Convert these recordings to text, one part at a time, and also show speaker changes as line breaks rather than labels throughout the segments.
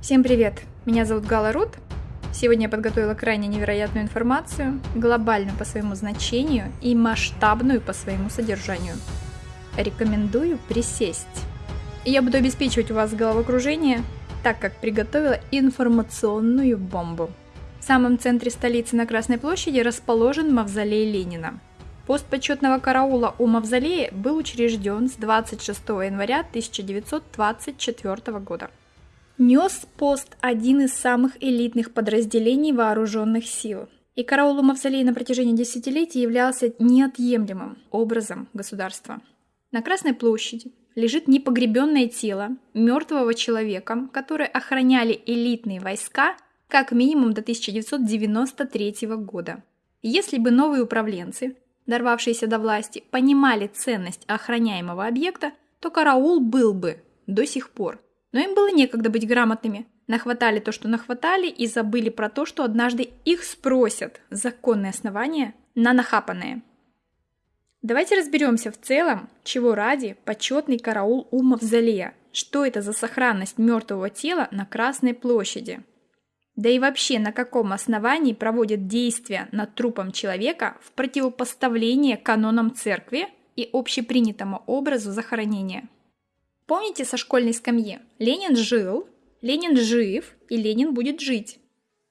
Всем привет! Меня зовут Гала Рут. Сегодня я подготовила крайне невероятную информацию, глобальную по своему значению и масштабную по своему содержанию. Рекомендую присесть. Я буду обеспечивать у вас головокружение, так как приготовила информационную бомбу. В самом центре столицы на Красной площади расположен мавзолей Ленина. Пост почетного караула у мавзолея был учрежден с 26 января 1924 года нес пост один из самых элитных подразделений вооруженных сил. И караул у мавзолея на протяжении десятилетий являлся неотъемлемым образом государства. На Красной площади лежит непогребенное тело мертвого человека, который охраняли элитные войска как минимум до 1993 года. Если бы новые управленцы, дорвавшиеся до власти, понимали ценность охраняемого объекта, то караул был бы до сих пор – но им было некогда быть грамотными. Нахватали то, что нахватали, и забыли про то, что однажды их спросят законные основания на нахапанное. Давайте разберемся в целом, чего ради почетный караул у мавзолея. Что это за сохранность мертвого тела на Красной площади? Да и вообще, на каком основании проводят действия над трупом человека в противопоставление канонам церкви и общепринятому образу захоронения? Помните со школьной скамьи? Ленин жил, Ленин жив и Ленин будет жить.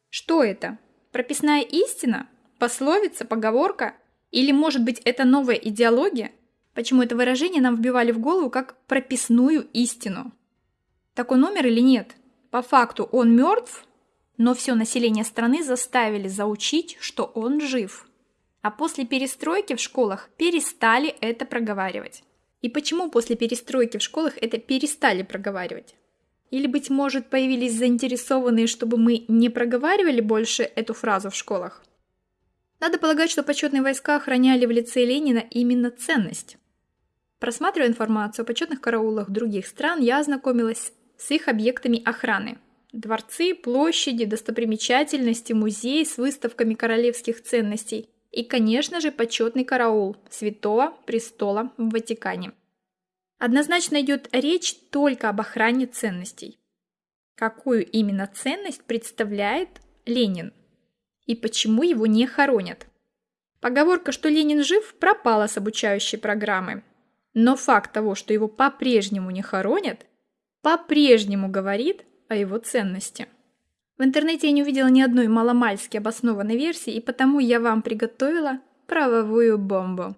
Что это? Прописная истина? Пословица, поговорка? Или, может быть, это новая идеология? Почему это выражение нам вбивали в голову как прописную истину? Так он умер или нет? По факту он мертв, но все население страны заставили заучить, что он жив. А после перестройки в школах перестали это проговаривать. И почему после перестройки в школах это перестали проговаривать? Или, быть может, появились заинтересованные, чтобы мы не проговаривали больше эту фразу в школах? Надо полагать, что почетные войска охраняли в лице Ленина именно ценность. Просматривая информацию о почетных караулах других стран, я ознакомилась с их объектами охраны. Дворцы, площади, достопримечательности, музеи с выставками королевских ценностей – и, конечно же, почетный караул Святого Престола в Ватикане. Однозначно идет речь только об охране ценностей. Какую именно ценность представляет Ленин? И почему его не хоронят? Поговорка, что Ленин жив, пропала с обучающей программы. Но факт того, что его по-прежнему не хоронят, по-прежнему говорит о его ценности. В интернете я не увидела ни одной маломальски обоснованной версии, и потому я вам приготовила правовую бомбу.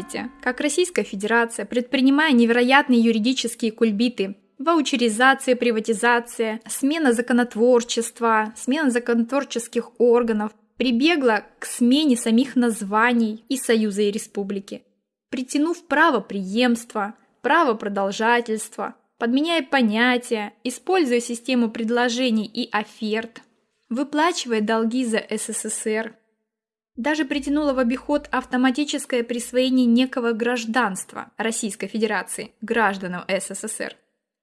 Видите, как Российская Федерация, предпринимая невероятные юридические кульбиты, ваучеризация, приватизация, смена законотворчества, смена законотворческих органов, прибегла к смене самих названий и Союза и Республики, притянув право преемства, право продолжательства, подменяя понятия, используя систему предложений и оферт, выплачивая долги за СССР, даже притянуло в обиход автоматическое присвоение некого гражданства Российской Федерации гражданам СССР,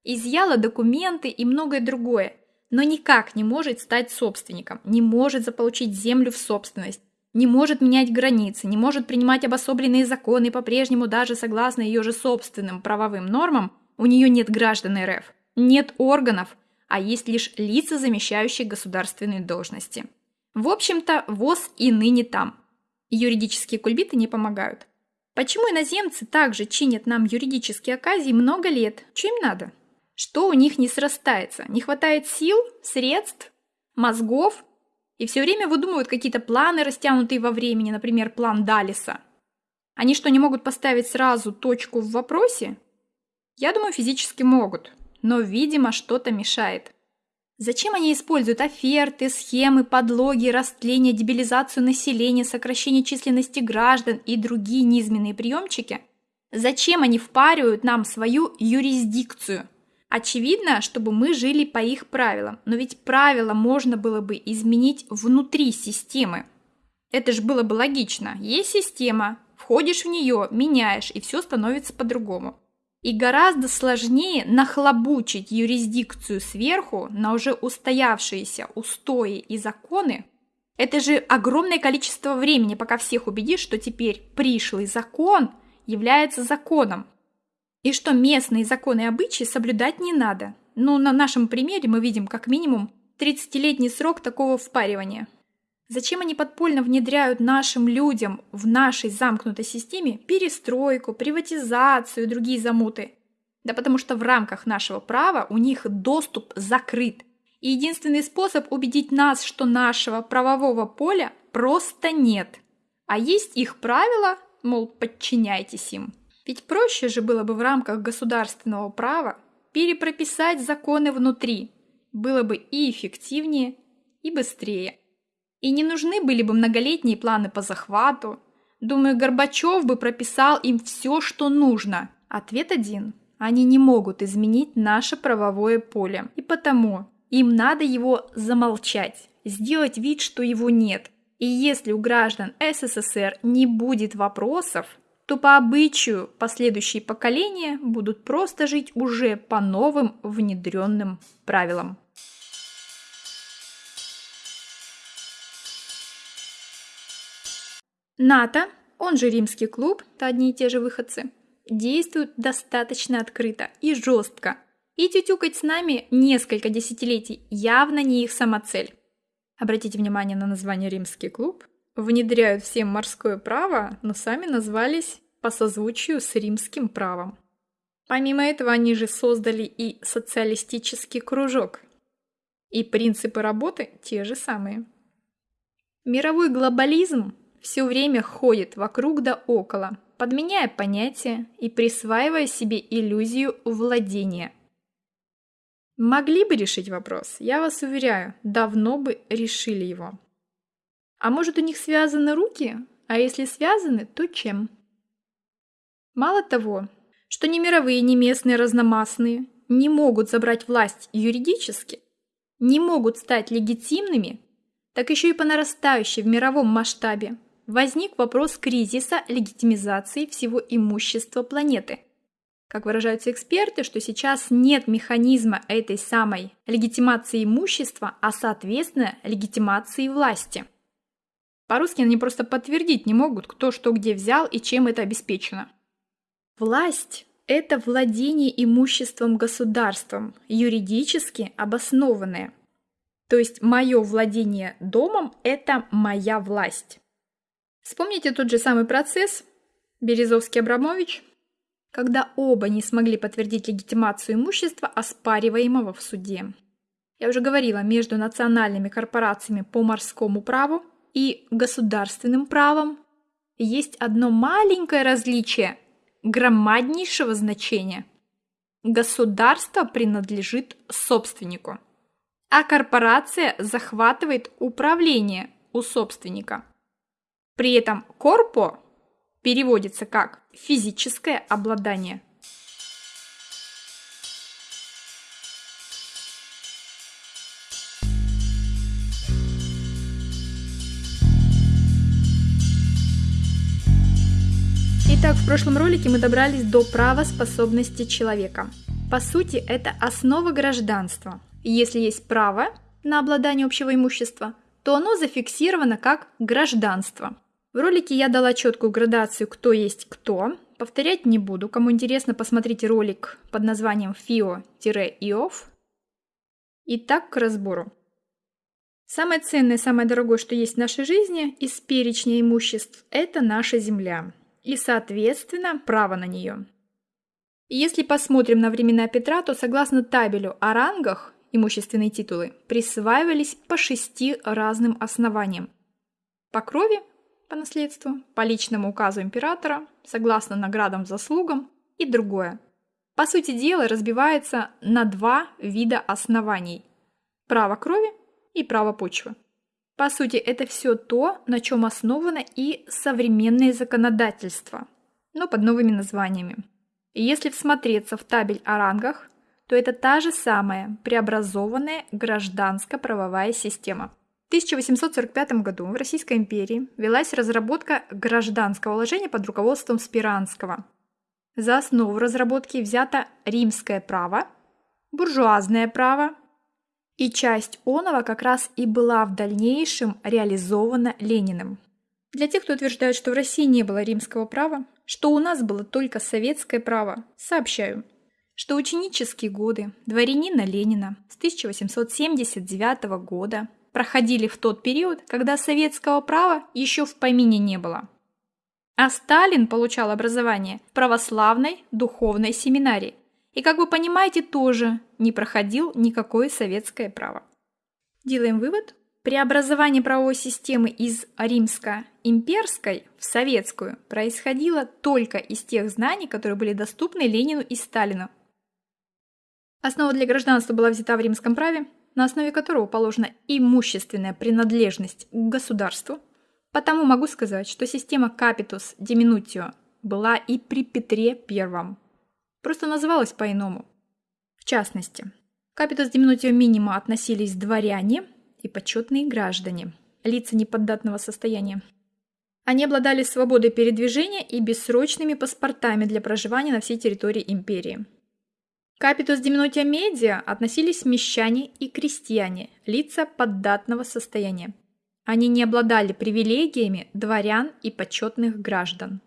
изъяла документы и многое другое, но никак не может стать собственником, не может заполучить землю в собственность, не может менять границы, не может принимать обособленные законы, по-прежнему даже согласно ее же собственным правовым нормам, у нее нет граждан РФ, нет органов, а есть лишь лица, замещающие государственные должности. В общем-то, ВОЗ и ныне там. Юридические кульбиты не помогают. Почему иноземцы также чинят нам юридические оказии много лет? Что им надо? Что у них не срастается? Не хватает сил, средств, мозгов? И все время выдумывают какие-то планы, растянутые во времени, например, план Далиса. Они что, не могут поставить сразу точку в вопросе? Я думаю, физически могут, но, видимо, что-то мешает. Зачем они используют оферты, схемы, подлоги, растление, дебилизацию населения, сокращение численности граждан и другие низменные приемчики, Зачем они впаривают нам свою юрисдикцию? Очевидно, чтобы мы жили по их правилам, но ведь правила можно было бы изменить внутри системы. Это же было бы логично. Есть система, входишь в нее, меняешь, и все становится по-другому. И гораздо сложнее нахлобучить юрисдикцию сверху на уже устоявшиеся устои и законы. Это же огромное количество времени, пока всех убедишь, что теперь пришлый закон является законом. И что местные законы и обычаи соблюдать не надо. Ну, на нашем примере мы видим как минимум 30-летний срок такого впаривания. Зачем они подпольно внедряют нашим людям в нашей замкнутой системе перестройку, приватизацию и другие замуты? Да потому что в рамках нашего права у них доступ закрыт. И единственный способ убедить нас, что нашего правового поля просто нет. А есть их правила, мол, подчиняйтесь им. Ведь проще же было бы в рамках государственного права перепрописать законы внутри. Было бы и эффективнее, и быстрее. И не нужны были бы многолетние планы по захвату. Думаю, Горбачев бы прописал им все, что нужно. Ответ один. Они не могут изменить наше правовое поле. И потому им надо его замолчать, сделать вид, что его нет. И если у граждан СССР не будет вопросов, то по обычаю последующие поколения будут просто жить уже по новым внедренным правилам. НАТО, он же Римский клуб, это одни и те же выходцы, действуют достаточно открыто и жестко. И тютюкать с нами несколько десятилетий явно не их самоцель. Обратите внимание на название Римский клуб. Внедряют всем морское право, но сами назвались по созвучию с римским правом. Помимо этого, они же создали и социалистический кружок. И принципы работы те же самые. Мировой глобализм все время ходит вокруг да около, подменяя понятия и присваивая себе иллюзию владения. Могли бы решить вопрос, я вас уверяю, давно бы решили его. А может у них связаны руки? А если связаны, то чем? Мало того, что ни мировые, ни местные разномастные не могут забрать власть юридически, не могут стать легитимными, так еще и по нарастающей в мировом масштабе возник вопрос кризиса легитимизации всего имущества планеты. Как выражаются эксперты, что сейчас нет механизма этой самой легитимации имущества, а соответственно легитимации власти. По-русски они просто подтвердить не могут, кто что где взял и чем это обеспечено. Власть – это владение имуществом государством, юридически обоснованное. То есть мое владение домом – это моя власть. Вспомните тот же самый процесс Березовский-Абрамович, когда оба не смогли подтвердить легитимацию имущества, оспариваемого в суде. Я уже говорила, между национальными корпорациями по морскому праву и государственным правом есть одно маленькое различие громаднейшего значения. Государство принадлежит собственнику, а корпорация захватывает управление у собственника – при этом корпо переводится как физическое обладание. Итак, в прошлом ролике мы добрались до правоспособности человека. По сути, это основа гражданства. если есть право на обладание общего имущества, то оно зафиксировано как гражданство. В ролике я дала четкую градацию, кто есть кто. Повторять не буду. Кому интересно, посмотрите ролик под названием FIO-IOF. Итак, к разбору. Самое ценное, самое дорогое, что есть в нашей жизни из перечня имуществ – это наша земля. И, соответственно, право на нее. Если посмотрим на времена Петра, то согласно табелю о рангах имущественные титулы присваивались по шести разным основаниям. По крови, по наследству, по личному указу императора, согласно наградам заслугам и другое. По сути дела разбивается на два вида оснований – право крови и право почвы. По сути, это все то, на чем основано и современное законодательство. но под новыми названиями. И если всмотреться в табель о рангах, то это та же самая преобразованная гражданско-правовая система. В 1845 году в Российской империи велась разработка гражданского уложения под руководством Спиранского. За основу разработки взято римское право, буржуазное право, и часть оного как раз и была в дальнейшем реализована Лениным. Для тех, кто утверждает, что в России не было римского права, что у нас было только советское право, сообщаю, что ученические годы дворянина Ленина с 1879 года проходили в тот период, когда советского права еще в помине не было. А Сталин получал образование в православной духовной семинарии и, как вы понимаете, тоже не проходил никакое советское право. Делаем вывод, Преобразование правовой системы из римско-имперской в советскую происходило только из тех знаний, которые были доступны Ленину и Сталину. Основа для гражданства была взята в римском праве, на основе которого положена имущественная принадлежность к государству. Потому могу сказать, что система Capitus Diminutio была и при Петре I. Просто называлась по-иному. В частности, Capitus Diminutio Minima относились дворяне – и почетные граждане, лица неподдатного состояния. Они обладали свободой передвижения и бессрочными паспортами для проживания на всей территории империи. К Капитус Диминотия Медиа относились мещане и крестьяне, лица поддатного состояния. Они не обладали привилегиями дворян и почетных граждан.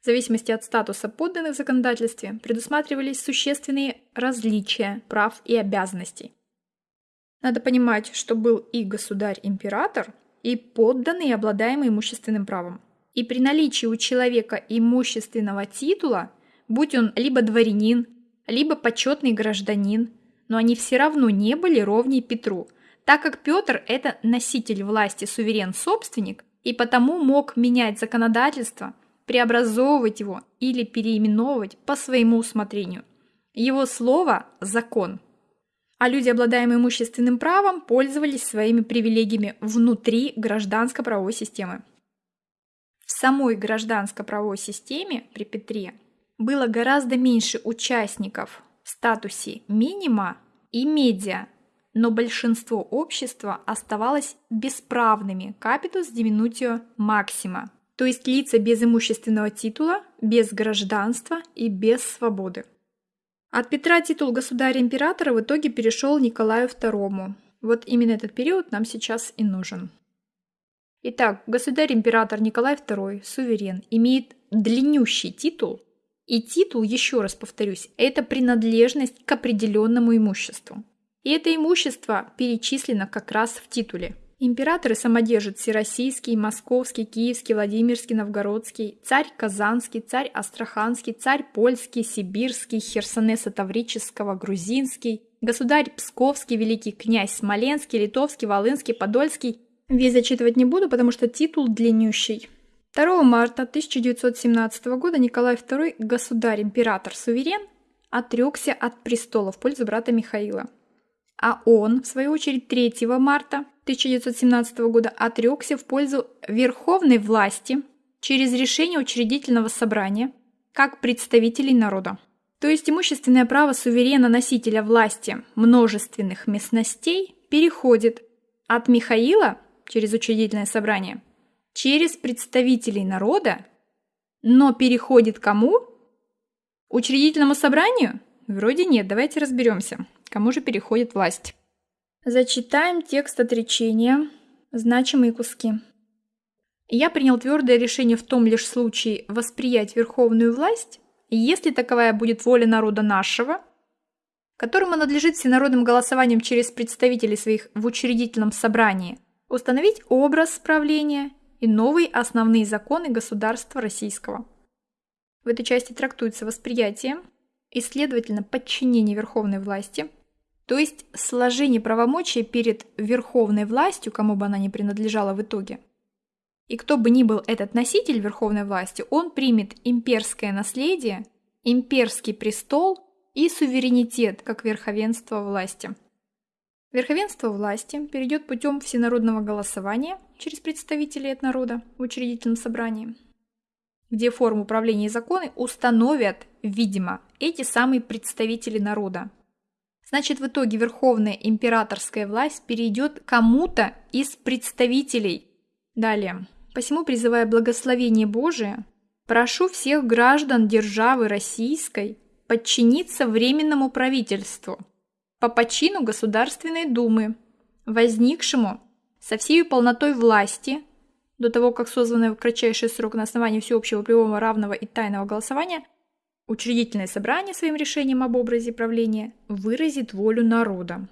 В зависимости от статуса подданных в законодательстве предусматривались существенные различия прав и обязанностей. Надо понимать, что был и государь-император, и подданный, обладаемый имущественным правом. И при наличии у человека имущественного титула, будь он либо дворянин, либо почетный гражданин, но они все равно не были ровней Петру, так как Петр – это носитель власти, суверен-собственник, и потому мог менять законодательство, преобразовывать его или переименовывать по своему усмотрению. Его слово – закон – а люди, обладаемые имущественным правом, пользовались своими привилегиями внутри гражданско-правовой системы. В самой гражданско-правовой системе при Петре было гораздо меньше участников в статусе минима и медиа, но большинство общества оставалось бесправными капитус диминутио максима, то есть лица без имущественного титула, без гражданства и без свободы. От Петра титул государя-императора в итоге перешел Николаю II. Вот именно этот период нам сейчас и нужен. Итак, государь-император Николай II, суверен, имеет длиннющий титул, и титул, еще раз повторюсь, это принадлежность к определенному имуществу. И это имущество перечислено как раз в титуле – Императоры самодержат Всероссийский, Московский, Киевский, Владимирский, Новгородский, царь Казанский, царь Астраханский, царь Польский, Сибирский, Херсонеса Таврического, Грузинский, государь Псковский, великий князь Смоленский, Литовский, Волынский, Подольский. Весь зачитывать не буду, потому что титул длиннющий. 2 марта 1917 года Николай II, государь-император-суверен, отрекся от престола в пользу брата Михаила. А он, в свою очередь, 3 марта 1917 года отрекся в пользу верховной власти через решение учредительного собрания как представителей народа. То есть имущественное право суверена носителя власти множественных местностей переходит от Михаила через учредительное собрание через представителей народа, но переходит кому? Учредительному собранию? Вроде нет, давайте разберемся, кому же переходит власть. Зачитаем текст отречения, значимые куски. Я принял твердое решение в том лишь случае восприять верховную власть, если таковая будет воля народа нашего, которому надлежит всенародным голосованием через представителей своих в учредительном собрании установить образ правления и новые основные законы государства российского. В этой части трактуется восприятие и, следовательно, подчинение верховной власти – то есть сложение правомочий перед верховной властью, кому бы она ни принадлежала в итоге. И кто бы ни был этот носитель верховной власти, он примет имперское наследие, имперский престол и суверенитет как верховенство власти. Верховенство власти перейдет путем всенародного голосования через представителей от народа в учредительном собрании. где форму управления и законы установят, видимо, эти самые представители народа. Значит, в итоге верховная императорская власть перейдет кому-то из представителей. Далее. Посему, призывая благословение Божие, прошу всех граждан державы российской подчиниться Временному правительству по почину Государственной Думы, возникшему со всей полнотой власти до того, как созванное в кратчайший срок на основании всеобщего прямого равного и тайного голосования учредительное собрание своим решением об образе правления выразит волю народа.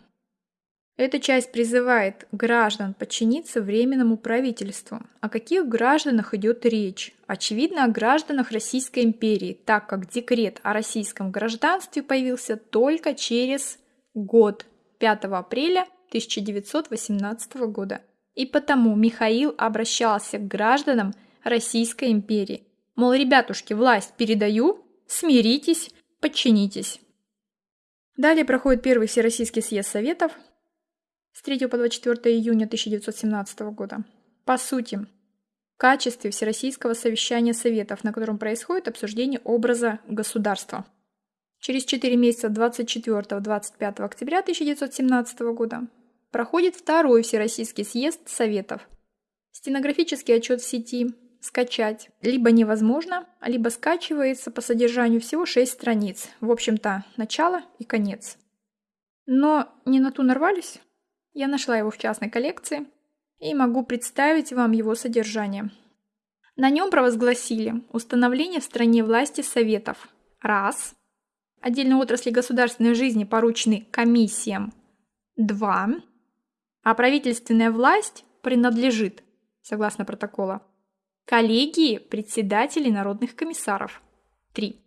Эта часть призывает граждан подчиниться Временному правительству. О каких гражданах идет речь? Очевидно, о гражданах Российской империи, так как декрет о российском гражданстве появился только через год, 5 апреля 1918 года. И потому Михаил обращался к гражданам Российской империи. Мол, ребятушки, власть передаю, смиритесь, подчинитесь. Далее проходит первый Всероссийский съезд Советов, с 3 по 24 июня 1917 года. По сути, в качестве Всероссийского совещания Советов, на котором происходит обсуждение образа государства. Через 4 месяца 24-25 октября 1917 года проходит второй Всероссийский съезд Советов. Стенографический отчет в сети скачать либо невозможно, либо скачивается по содержанию всего 6 страниц. В общем-то, начало и конец. Но не на ту нарвались? Я нашла его в частной коллекции и могу представить вам его содержание. На нем провозгласили установление в стране власти советов. Раз. Отдельные отрасли государственной жизни поручены комиссиям. Два. А правительственная власть принадлежит, согласно протокола, коллегии председателей народных комиссаров. Три.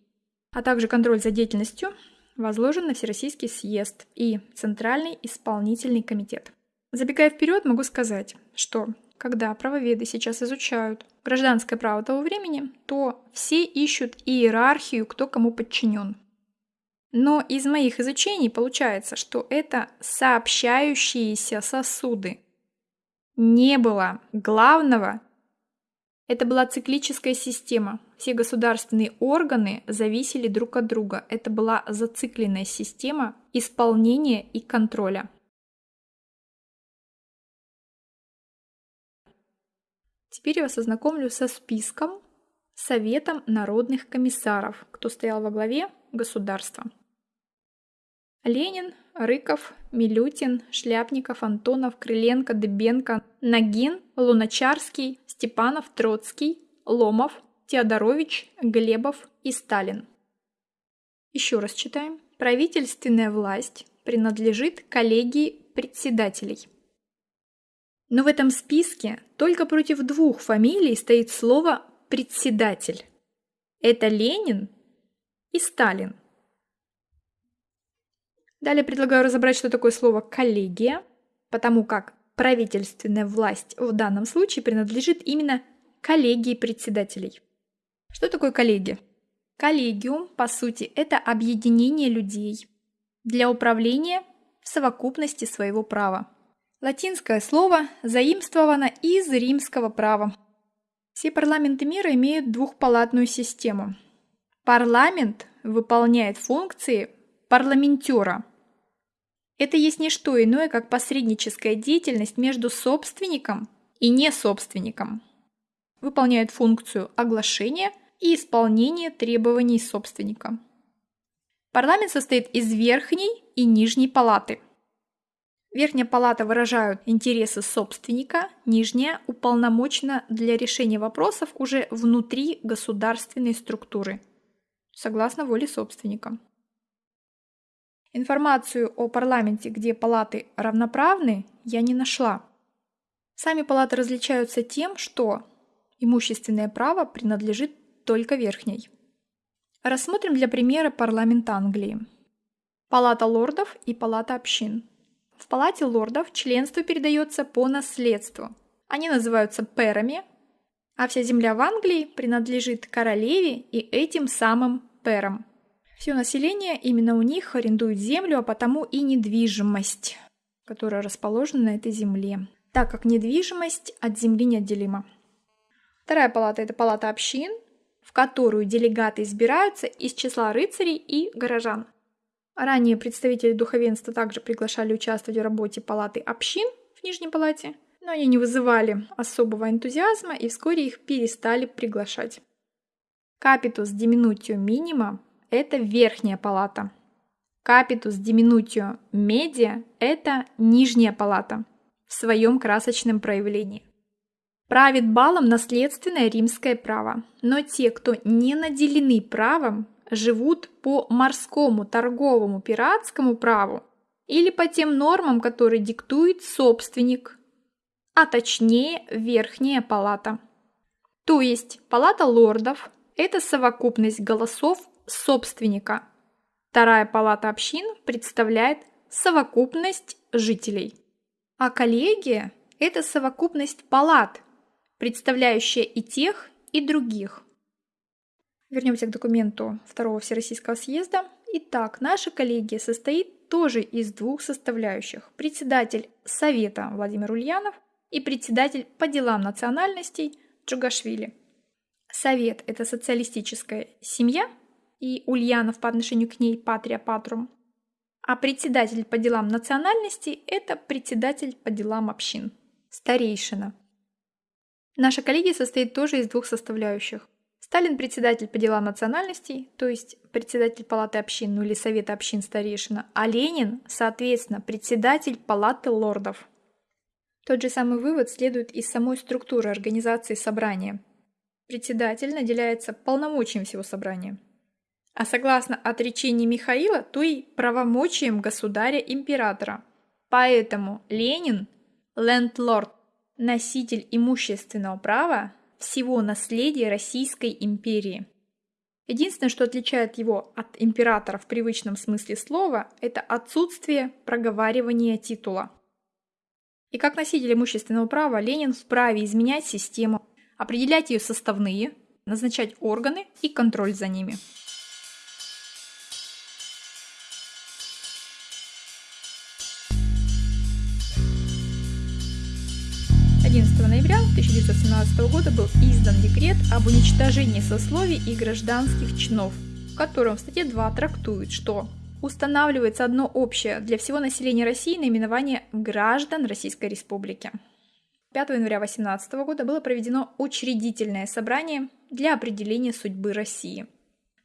А также контроль за деятельностью возложен на Всероссийский съезд и Центральный исполнительный комитет. Забегая вперед, могу сказать, что когда правоведы сейчас изучают гражданское право того времени, то все ищут иерархию, кто кому подчинен. Но из моих изучений получается, что это сообщающиеся сосуды. Не было главного это была циклическая система. Все государственные органы зависели друг от друга. Это была зацикленная система исполнения и контроля. Теперь я вас ознакомлю со списком Советом народных комиссаров, кто стоял во главе государства. Ленин, Рыков, Милютин, Шляпников, Антонов, Крыленко, Дыбенко, Нагин, Луначарский, Степанов, Троцкий, Ломов, Теодорович, Глебов и Сталин. Еще раз читаем. Правительственная власть принадлежит коллегии председателей. Но в этом списке только против двух фамилий стоит слово «председатель». Это Ленин и Сталин. Далее предлагаю разобрать, что такое слово «коллегия», потому как правительственная власть в данном случае принадлежит именно коллегии председателей. Что такое коллегия? Коллегиум, по сути, это объединение людей для управления в совокупности своего права. Латинское слово заимствовано из римского права. Все парламенты мира имеют двухпалатную систему. Парламент выполняет функции парламентера – это есть не что иное, как посредническая деятельность между собственником и несобственником. Выполняет функцию оглашения и исполнения требований собственника. Парламент состоит из верхней и нижней палаты. Верхняя палата выражают интересы собственника, нижняя уполномочена для решения вопросов уже внутри государственной структуры, согласно воле собственника. Информацию о парламенте, где палаты равноправны, я не нашла. Сами палаты различаются тем, что имущественное право принадлежит только верхней. Рассмотрим для примера парламент Англии. Палата лордов и палата общин. В палате лордов членство передается по наследству. Они называются перами, а вся земля в Англии принадлежит королеве и этим самым перам. Все население именно у них арендует землю, а потому и недвижимость, которая расположена на этой земле, так как недвижимость от земли неотделима. Вторая палата – это палата общин. в которую делегаты избираются из числа рыцарей и горожан. Ранее представители духовенства также приглашали участвовать в работе палаты общин в Нижней палате, но они не вызывали особого энтузиазма и вскоре их перестали приглашать. Капитус диминутио минима – это верхняя палата. Капитус диминутио медиа – это нижняя палата в своем красочном проявлении. Правит балом наследственное римское право, но те, кто не наделены правом, живут по морскому, торговому, пиратскому праву или по тем нормам, которые диктует собственник, а точнее Верхняя палата. То есть палата лордов – это совокупность голосов собственника. Вторая палата общин представляет совокупность жителей. А коллегия – это совокупность палат, представляющая и тех, и других. Вернемся к документу Второго Всероссийского съезда. Итак, наша коллегия состоит тоже из двух составляющих. Председатель Совета Владимир Ульянов и председатель по делам национальностей Джугашвили. Совет – это социалистическая семья, и Ульянов по отношению к ней патрия патрум. А председатель по делам национальностей – это председатель по делам общин, старейшина. Наша коллегия состоит тоже из двух составляющих. Сталин председатель по делам национальностей, то есть председатель палаты общин, ну или совета общин старейшина, а Ленин, соответственно, председатель палаты лордов. Тот же самый вывод следует из самой структуры организации собрания. Председатель наделяется полномочием всего собрания. А согласно отречению Михаила, то и правомочием государя-императора. Поэтому Ленин, лендлорд, носитель имущественного права, всего наследия Российской империи. Единственное, что отличает его от императора в привычном смысле слова, это отсутствие проговаривания титула. И как носитель имущественного права Ленин вправе изменять систему, определять ее составные, назначать органы и контроль за ними. Ноября 1917 года был издан декрет об уничтожении сословий и гражданских чинов, в котором в статье 2 трактует, что устанавливается одно общее для всего населения России наименование граждан Российской Республики. 5 января 18 года было проведено учредительное собрание для определения судьбы России.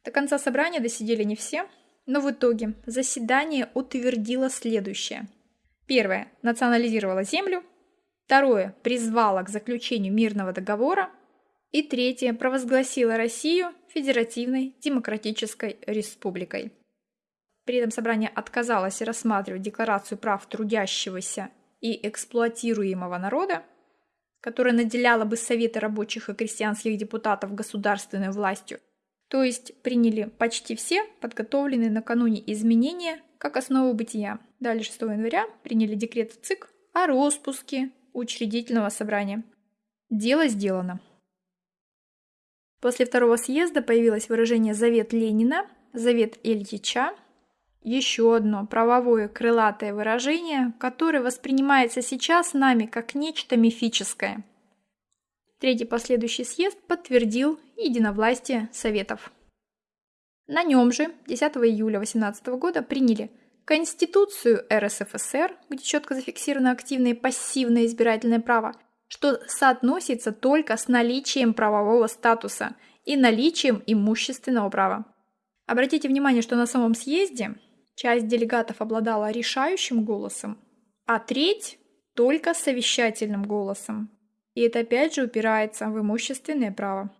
До конца собрания досидели не все, но в итоге заседание утвердило следующее. Первое. Национализировало землю, Второе – призвала к заключению мирного договора. И третье – провозгласила Россию Федеративной Демократической Республикой. При этом собрание отказалось рассматривать Декларацию прав трудящегося и эксплуатируемого народа, которая наделяла бы Советы рабочих и крестьянских депутатов государственной властью, то есть приняли почти все подготовленные накануне изменения как основу бытия. Далее 6 января приняли декрет ЦИК о распуске учредительного собрания. Дело сделано. После второго съезда появилось выражение «Завет Ленина», «Завет Ильича», еще одно правовое крылатое выражение, которое воспринимается сейчас нами как нечто мифическое. Третий последующий съезд подтвердил единовластие Советов. На нем же 10 июля 18 года приняли Конституцию РСФСР, где четко зафиксировано активное и пассивное избирательное право, что соотносится только с наличием правового статуса и наличием имущественного права. Обратите внимание, что на самом съезде часть делегатов обладала решающим голосом, а треть только совещательным голосом. И это опять же упирается в имущественное право.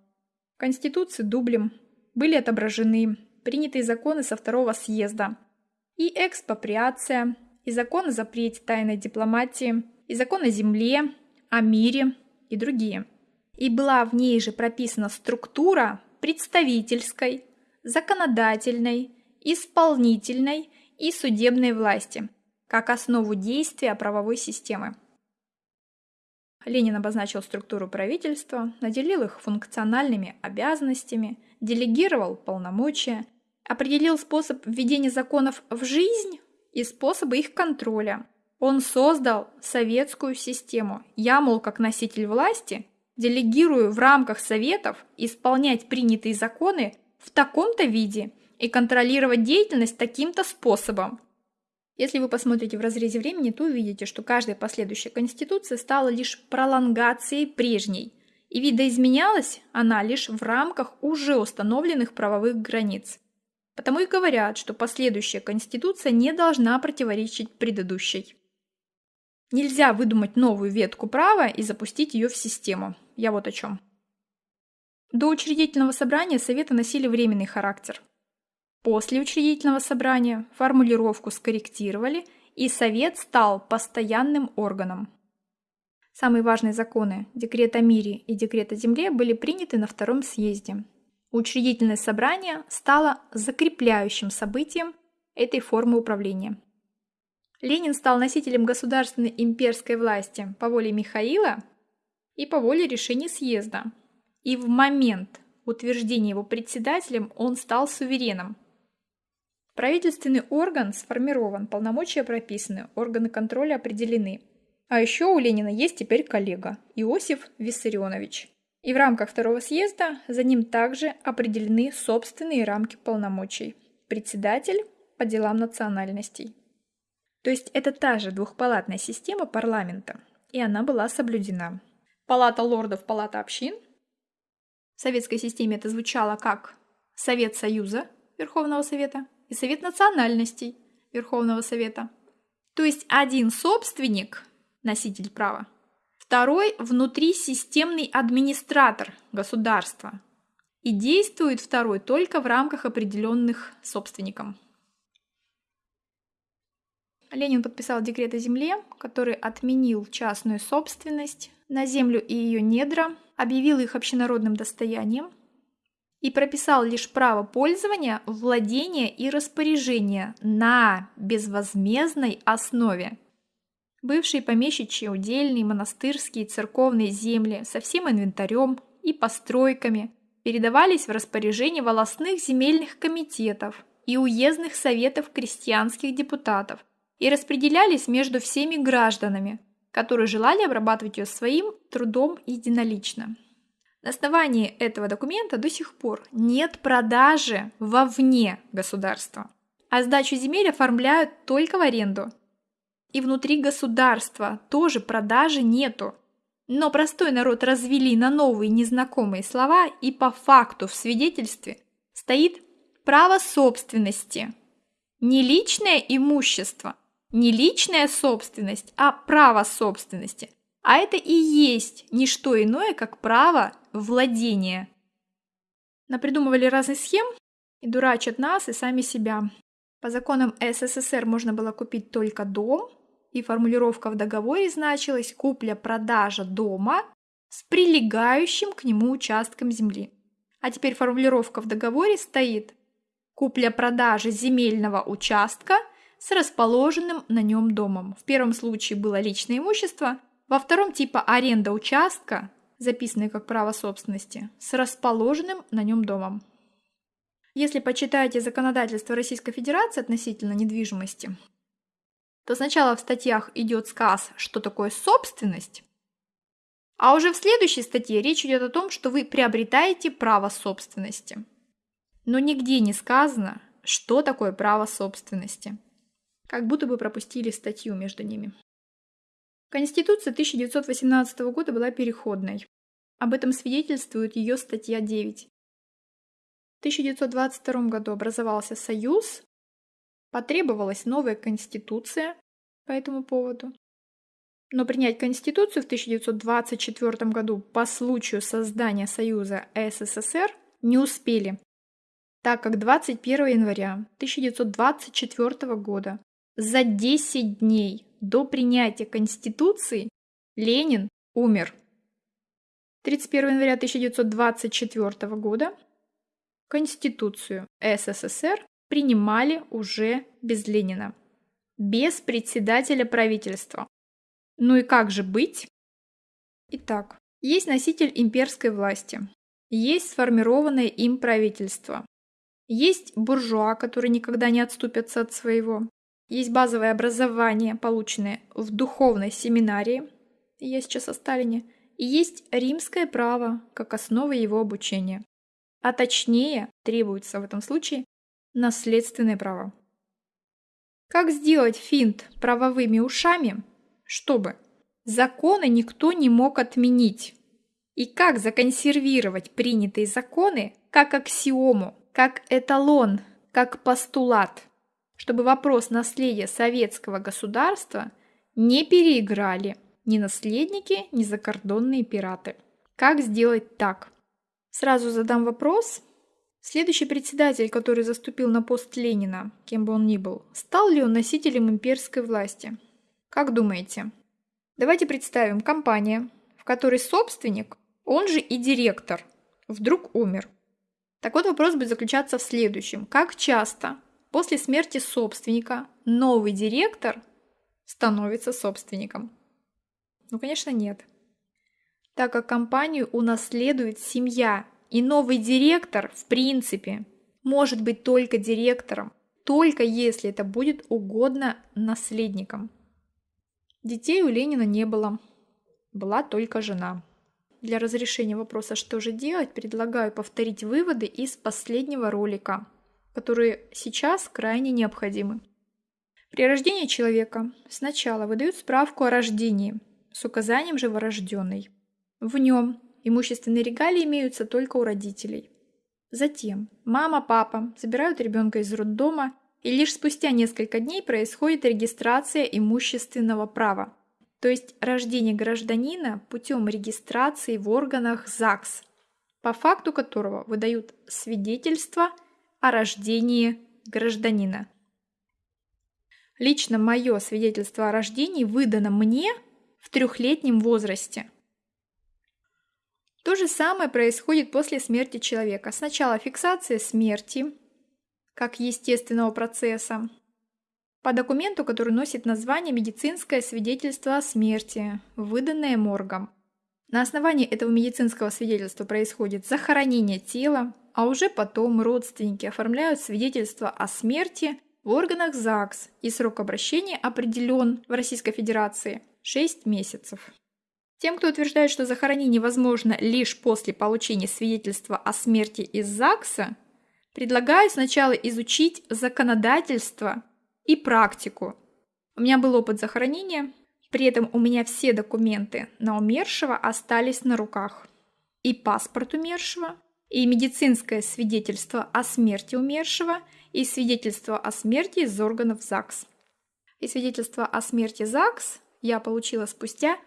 В Конституции дублем были отображены принятые законы со второго съезда, и экспроприация, и закон о запрете тайной дипломатии, и закон о земле, о мире и другие. И была в ней же прописана структура представительской, законодательной, исполнительной и судебной власти, как основу действия правовой системы. Ленин обозначил структуру правительства, наделил их функциональными обязанностями, делегировал полномочия – определил способ введения законов в жизнь и способы их контроля. Он создал советскую систему. Я, мол, как носитель власти, делегирую в рамках советов исполнять принятые законы в таком-то виде и контролировать деятельность таким-то способом. Если вы посмотрите в разрезе времени, то увидите, что каждая последующая конституция стала лишь пролонгацией прежней, и видоизменялась она лишь в рамках уже установленных правовых границ. Потому и говорят, что последующая конституция не должна противоречить предыдущей. Нельзя выдумать новую ветку права и запустить ее в систему. Я вот о чем. До учредительного собрания Советы носили временный характер. После учредительного собрания формулировку скорректировали, и Совет стал постоянным органом. Самые важные законы – декрет о мире и декрет о земле – были приняты на Втором съезде. Учредительное собрание стало закрепляющим событием этой формы управления. Ленин стал носителем государственной имперской власти по воле Михаила и по воле решения съезда. И в момент утверждения его председателем он стал сувереном. Правительственный орган сформирован, полномочия прописаны, органы контроля определены. А еще у Ленина есть теперь коллега – Иосиф Виссарионович. И в рамках второго съезда за ним также определены собственные рамки полномочий. Председатель по делам национальностей. То есть это та же двухпалатная система парламента, и она была соблюдена. Палата лордов, палата общин. В советской системе это звучало как Совет Союза Верховного Совета и Совет национальностей Верховного Совета. То есть один собственник, носитель права, второй внутрисистемный администратор государства. И действует второй только в рамках определенных собственником. Ленин подписал декрет о земле, который отменил частную собственность на землю и ее недра, объявил их общенародным достоянием и прописал лишь право пользования, владения и распоряжения на безвозмездной основе. Бывшие помещичьи, удельные, монастырские, церковные земли со всем инвентарем и постройками передавались в распоряжение волостных земельных комитетов и уездных советов крестьянских депутатов и распределялись между всеми гражданами, которые желали обрабатывать ее своим трудом единолично. На основании этого документа до сих пор нет продажи вовне государства, а сдачу земель оформляют только в аренду. И внутри государства тоже продажи нету. Но простой народ развели на новые незнакомые слова, и по факту в свидетельстве стоит право собственности. Не личное имущество – не личная собственность, а право собственности. А это и есть не что иное, как право владения. Напридумывали разных схем и дурачат нас и сами себя. По законам СССР можно было купить только дом, и формулировка в договоре значилась «купля-продажа дома с прилегающим к нему участком земли». А теперь формулировка в договоре стоит «купля-продажа земельного участка – с расположенным на нем домом. В первом случае было личное имущество, во втором типа аренда участка, записанный как право собственности, с расположенным на нем домом. Если почитаете законодательство Российской Федерации относительно недвижимости, то сначала в статьях идет сказ, что такое собственность, а уже в следующей статье речь идет о том, что вы приобретаете право собственности. Но нигде не сказано, что такое право собственности как будто бы пропустили статью между ними. Конституция 1918 года была переходной. Об этом свидетельствует ее статья 9. В 1922 году образовался Союз, потребовалась новая Конституция по этому поводу. Но принять Конституцию в 1924 году по случаю создания Союза СССР не успели, так как 21 января 1924 года за 10 дней до принятия Конституции Ленин умер. 31 января 1924 года Конституцию СССР принимали уже без Ленина, без председателя правительства. Ну и как же быть? Итак, есть носитель имперской власти, есть сформированное им правительство, есть буржуа, которые никогда не отступятся от своего, есть базовое образование, полученное в духовной семинарии, я сейчас о Сталине, и есть римское право как основа его обучения. А точнее, требуется в этом случае наследственное право. Как сделать финт правовыми ушами, чтобы законы никто не мог отменить? И как законсервировать принятые законы как аксиому, как эталон, как постулат, чтобы вопрос наследия советского государства не переиграли ни наследники, ни закордонные пираты. Как сделать так? Сразу задам вопрос. Следующий председатель, который заступил на пост Ленина, кем бы он ни был, стал ли он носителем имперской власти? Как думаете? Давайте представим компания, в которой собственник, он же и директор, вдруг умер. Так вот вопрос будет заключаться в следующем. Как часто после смерти собственника новый директор становится собственником? Ну, конечно, нет так как компанию унаследует семья, и новый директор, в принципе, может быть только директором, только если это будет угодно наследникам. Детей у Ленина не было, была только жена. Для разрешения вопроса, что же делать, предлагаю повторить выводы из последнего ролика, которые сейчас крайне необходимы. При рождении человека сначала выдают справку о рождении с указанием живорожденный. В нем имущественные регалии имеются только у родителей. Затем мама, папа забирают ребенка из роддома, и лишь спустя несколько дней происходит регистрация имущественного права, то есть рождение гражданина путем регистрации в органах ЗАГС, по факту которого выдают свидетельство о рождении гражданина. Лично мое свидетельство о рождении выдано мне в трехлетнем возрасте – то же самое происходит после смерти человека. Сначала фиксация смерти, как естественного процесса, по документу, который носит название «Медицинское свидетельство о смерти», выданное моргом. На основании этого медицинского свидетельства происходит захоронение тела, а уже потом родственники оформляют свидетельство о смерти в органах ЗАГС, и срок обращения определен в Российской Федерации 6 месяцев. Тем, кто утверждает, что захоронение возможно лишь после получения свидетельства о смерти из ЗАГСа, предлагаю сначала изучить законодательство и практику. У меня был опыт захоронения, при этом у меня все документы на умершего остались на руках. И паспорт умершего, и медицинское свидетельство о смерти умершего, и свидетельство о смерти из органов ЗАГС. И свидетельство о смерти ЗАГС я получила спустя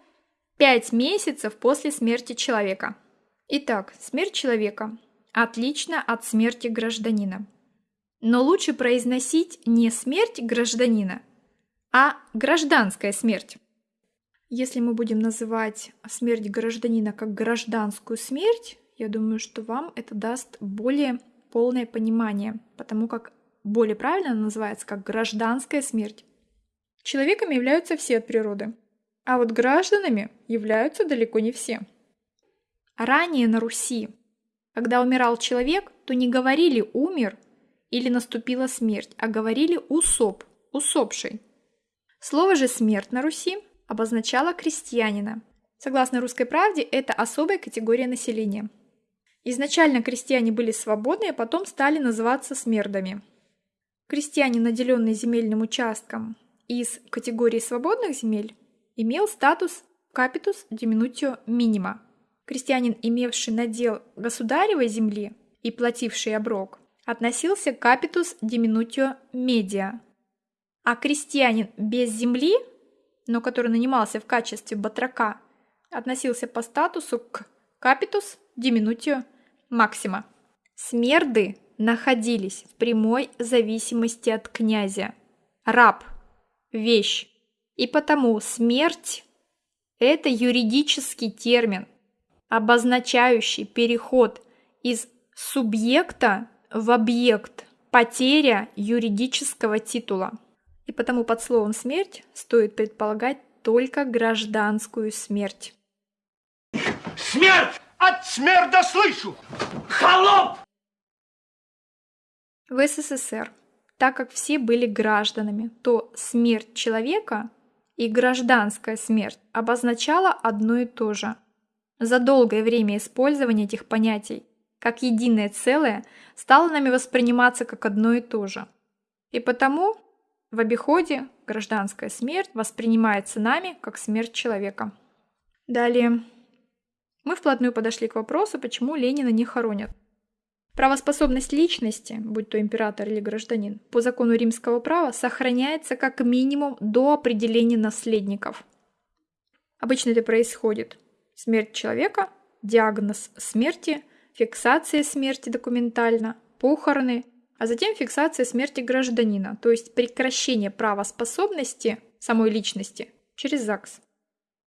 5 месяцев после смерти человека. Итак, смерть человека отлично от смерти гражданина. Но лучше произносить не смерть гражданина, а гражданская смерть. Если мы будем называть смерть гражданина как гражданскую смерть, я думаю, что вам это даст более полное понимание, потому как более правильно называется как гражданская смерть. Человеками являются все от природы. А вот гражданами являются далеко не все. Ранее на Руси, когда умирал человек, то не говорили «умер» или «наступила смерть», а говорили «усоп», «усопший». Слово же «смерть» на Руси обозначало крестьянина. Согласно «Русской правде», это особая категория населения. Изначально крестьяне были свободны, а потом стали называться смердами. Крестьянин, наделенный земельным участком из категории свободных земель, имел статус капитус диминутио минима. Крестьянин, имевший надел государевой земли и плативший оброк, относился к капитус диминутио медиа. А крестьянин без земли, но который нанимался в качестве батрака, относился по статусу к капитус диминутио максима. Смерды находились в прямой зависимости от князя. Раб – вещь, и потому смерть – это юридический термин, обозначающий переход из субъекта в объект, потеря юридического титула. И потому под словом «смерть» стоит предполагать только гражданскую смерть.
Смерть! От смерда слышу! Холоп!
В СССР, так как все были гражданами, то смерть человека и гражданская смерть обозначала одно и то же. За долгое время использования этих понятий как единое целое стало нами восприниматься как одно и то же. И потому в обиходе гражданская смерть воспринимается нами как смерть человека. Далее. Мы вплотную подошли к вопросу, почему Ленина не хоронят. Правоспособность личности, будь то император или гражданин, по закону римского права сохраняется как минимум до определения наследников. Обычно это происходит. Смерть человека, диагноз смерти, фиксация смерти документально, похороны, а затем фиксация смерти гражданина, то есть прекращение правоспособности самой личности через ЗАГС.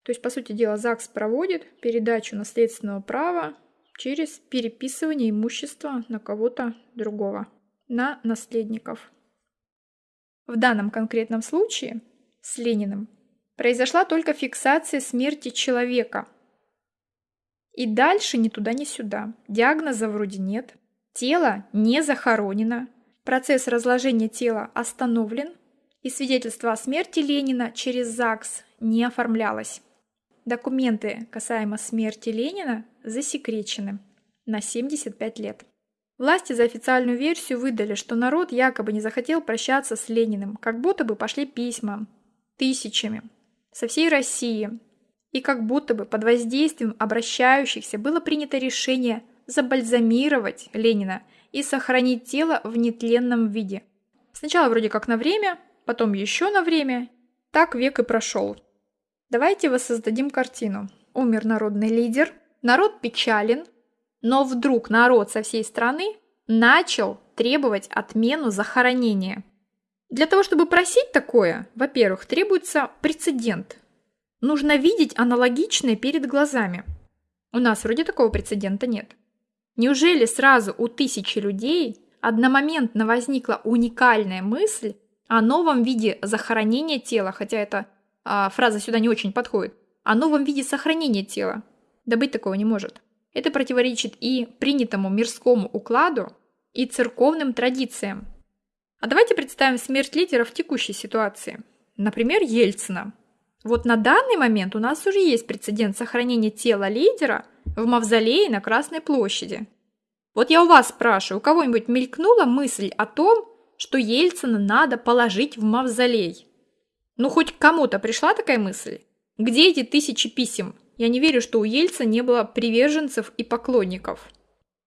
То есть, по сути дела, ЗАГС проводит передачу наследственного права через переписывание имущества на кого-то другого, на наследников. В данном конкретном случае с Лениным произошла только фиксация смерти человека. И дальше ни туда, ни сюда. Диагноза вроде нет. Тело не захоронено. Процесс разложения тела остановлен. И свидетельство о смерти Ленина через ЗАГС не оформлялось. Документы касаемо смерти Ленина засекречены на 75 лет. Власти за официальную версию выдали, что народ якобы не захотел прощаться с Лениным, как будто бы пошли письма тысячами со всей России, и как будто бы под воздействием обращающихся было принято решение забальзамировать Ленина и сохранить тело в нетленном виде. Сначала вроде как на время, потом еще на время, так век и прошел. Давайте воссоздадим картину. Умер народный лидер, народ печален, но вдруг народ со всей страны начал требовать отмену захоронения. Для того, чтобы просить такое, во-первых, требуется прецедент. Нужно видеть аналогичное перед глазами. У нас вроде такого прецедента нет. Неужели сразу у тысячи людей одномоментно возникла уникальная мысль о новом виде захоронения тела, хотя это а, фраза сюда не очень подходит, о новом виде сохранения тела. Да быть такого не может. Это противоречит и принятому мирскому укладу, и церковным традициям. А давайте представим смерть лидера в текущей ситуации. Например, Ельцина. Вот на данный момент у нас уже есть прецедент сохранения тела лидера в мавзолее на Красной площади. Вот я у вас спрашиваю, у кого-нибудь мелькнула мысль о том, что Ельцина надо положить в мавзолей? Ну, хоть кому-то пришла такая мысль? Где эти тысячи писем? Я не верю, что у Ельца не было приверженцев и поклонников.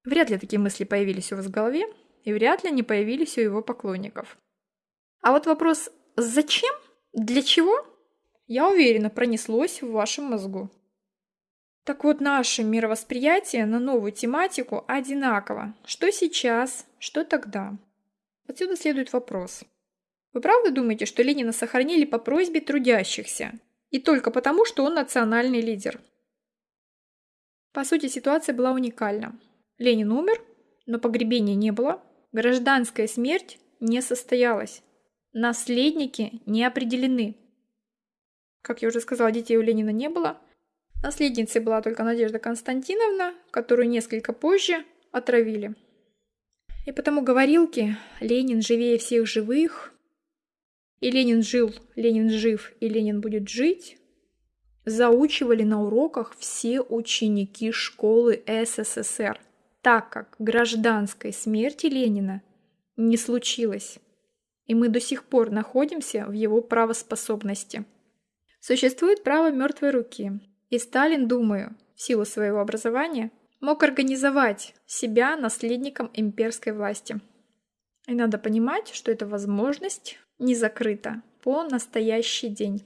Вряд ли такие мысли появились у вас в голове, и вряд ли они появились у его поклонников. А вот вопрос «зачем? Для чего?» я уверена, пронеслось в вашем мозгу. Так вот, наше мировосприятие на новую тематику одинаково. Что сейчас, что тогда? Отсюда следует вопрос – вы правда думаете, что Ленина сохранили по просьбе трудящихся? И только потому, что он национальный лидер? По сути, ситуация была уникальна. Ленин умер, но погребения не было. Гражданская смерть не состоялась. Наследники не определены. Как я уже сказала, детей у Ленина не было. Наследницей была только Надежда Константиновна, которую несколько позже отравили. И потому говорилки «Ленин живее всех живых» и Ленин жил, Ленин жив, и Ленин будет жить, заучивали на уроках все ученики школы СССР, так как гражданской смерти Ленина не случилось, и мы до сих пор находимся в его правоспособности. Существует право мертвой руки, и Сталин, думаю, в силу своего образования, мог организовать себя наследником имперской власти. И надо понимать, что эта возможность не закрыта по настоящий день.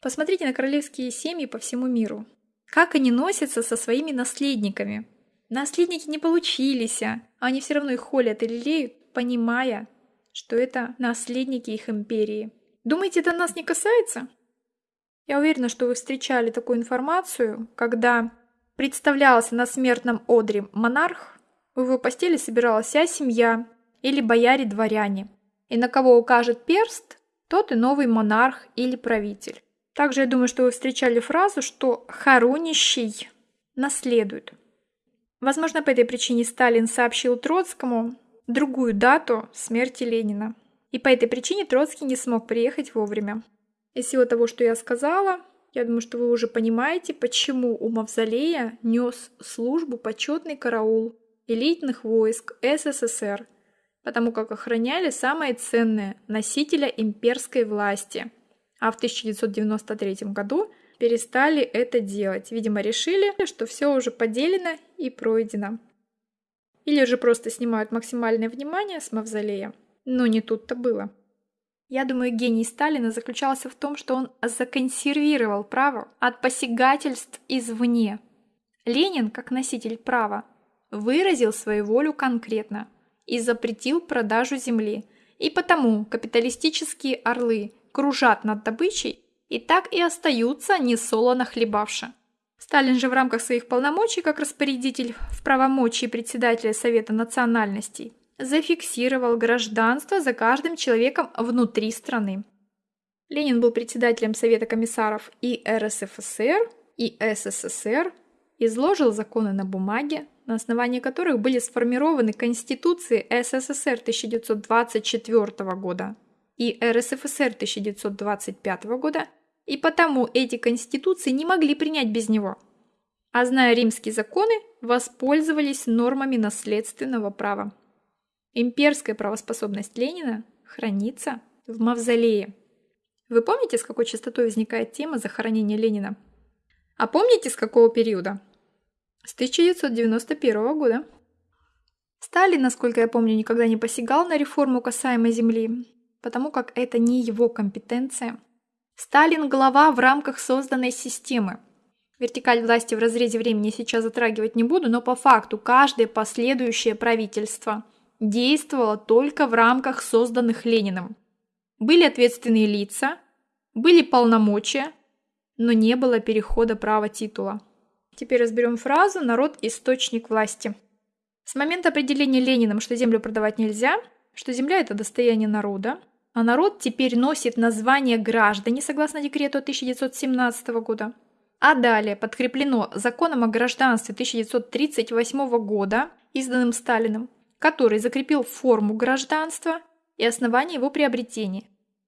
Посмотрите на королевские семьи по всему миру. Как они носятся со своими наследниками. Наследники не получились, а они все равно их холят и лелеют, понимая, что это наследники их империи. Думаете, это нас не касается? Я уверена, что вы встречали такую информацию, когда представлялся на смертном одре монарх, в его постели собиралась вся семья или бояре-дворяне и на кого укажет перст, тот и новый монарх или правитель. Также я думаю, что вы встречали фразу, что хоронищий наследует. Возможно, по этой причине Сталин сообщил Троцкому другую дату смерти Ленина. И по этой причине Троцкий не смог приехать вовремя. Из всего того, что я сказала, Я думаю, что вы уже понимаете, почему у мавзолея нес службу почетный караул элитных войск СССР, потому как охраняли самое ценное – носителя имперской власти. А в 1993 году перестали это делать. Видимо, решили, что все уже поделено и пройдено. Или же просто снимают максимальное внимание с мавзолея. Но не тут-то было. Я думаю, гений Сталина заключался в том, что он законсервировал право от посягательств извне. Ленин, как носитель права, выразил свою волю конкретно и запретил продажу земли. И потому капиталистические орлы кружат над добычей и так и остаются несолоно хлебавши. Сталин же в рамках своих полномочий как распорядитель в правомочии председателя Совета национальностей зафиксировал гражданство за каждым человеком внутри страны. Ленин был председателем Совета комиссаров и РСФСР, и СССР, изложил законы на бумаге, на основании которых были сформированы Конституции СССР 1924 года и РСФСР 1925 года, и потому эти конституции не могли принять без него. А зная римские законы, воспользовались нормами наследственного права. Имперская правоспособность Ленина хранится в мавзолее. Вы помните, с какой частотой возникает тема захоронения Ленина? А помните, с какого периода? С 1991 года. Сталин, насколько я помню, никогда не посягал на реформу касаемо земли, потому как это не его компетенция. Сталин – глава в рамках созданной системы. Вертикаль власти в разрезе времени сейчас затрагивать не буду, но по факту каждое последующее правительство – действовала только в рамках созданных Лениным. Были ответственные лица, были полномочия, но не было перехода права титула. Теперь разберем фразу «народ – источник власти». С момента определения Лениным, что землю продавать нельзя, что земля – это достояние народа, а народ теперь носит название граждане согласно декрету 1917 года, а далее подкреплено законом о гражданстве 1938 года, изданным Сталиным, который закрепил форму гражданства и основание его приобретения.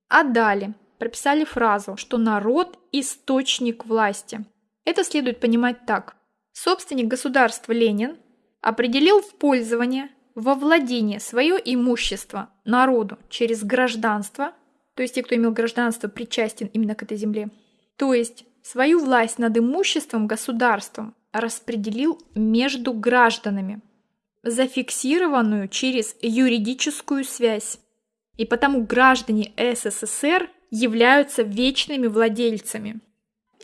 А далее прописали фразу, что народ – источник власти. Это следует понимать так. Собственник государства Ленин определил в пользование, во владение свое имущество народу через гражданство, то есть те, кто имел гражданство, причастен именно к этой земле, то есть свою власть над имуществом государством распределил между гражданами – зафиксированную через юридическую связь. И потому граждане СССР являются вечными владельцами.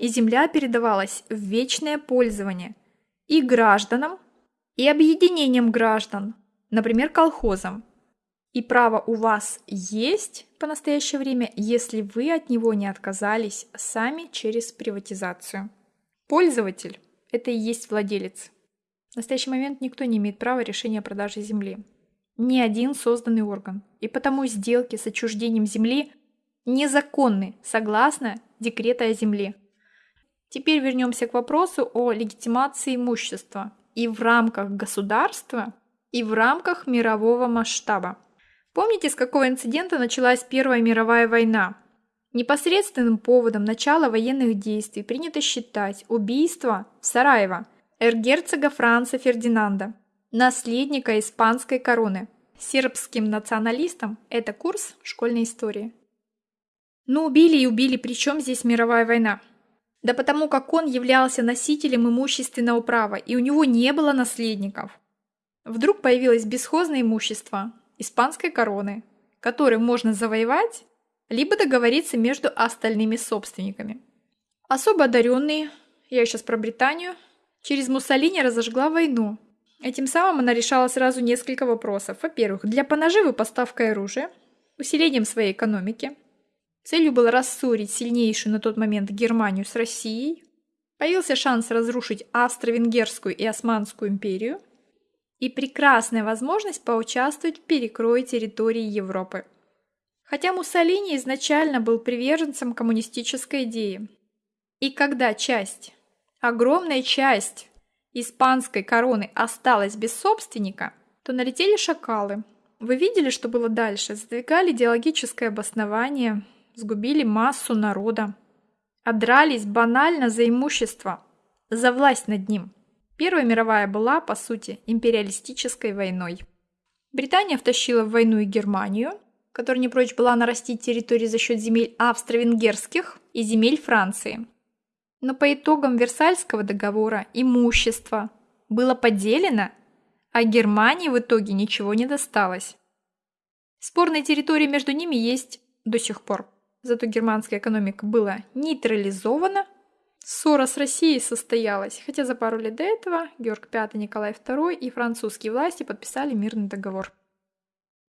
И земля передавалась в вечное пользование и гражданам, и объединениям граждан, например, колхозам. И право у вас есть по настоящее время, если вы от него не отказались сами через приватизацию. Пользователь – это и есть владелец. В настоящий момент никто не имеет права решения о продаже земли. Ни один созданный орган. И потому сделки с отчуждением земли незаконны, согласно декрета о земле. Теперь вернемся к вопросу о легитимации имущества и в рамках государства, и в рамках мирового масштаба. Помните, с какого инцидента началась Первая мировая война? Непосредственным поводом начала военных действий принято считать убийство Сараева – эргерцога Франца Фердинанда, наследника испанской короны. Сербским националистам это курс школьной истории. Ну убили и убили, при чем здесь мировая война? Да потому как он являлся носителем имущественного права, и у него не было наследников. Вдруг появилось бесхозное имущество испанской короны, которое можно завоевать, либо договориться между остальными собственниками. Особо одаренные, я сейчас про Британию, Через Муссолини разожгла войну. Этим самым она решала сразу несколько вопросов. Во-первых, для понаживы поставкой оружия, усилением своей экономики. Целью было рассорить сильнейшую на тот момент Германию с Россией. Появился шанс разрушить Австро-Венгерскую и Османскую империю. И прекрасная возможность поучаствовать в перекрое территории Европы. Хотя Муссолини изначально был приверженцем коммунистической идеи. И когда часть огромная часть испанской короны осталась без собственника, то налетели шакалы. Вы видели, что было дальше? Задвигали идеологическое обоснование, сгубили массу народа. а банально за имущество, за власть над ним. Первая мировая была, по сути, империалистической войной. Британия втащила в войну и Германию, которая не прочь была нарастить территории за счет земель австро-венгерских и земель Франции. Но по итогам Версальского договора имущество было поделено, а Германии в итоге ничего не досталось. Спорные территории между ними есть до сих пор. Зато германская экономика была нейтрализована. Ссора с Россией состоялась, хотя за пару лет до этого Георг V, Николай II и французские власти подписали мирный договор.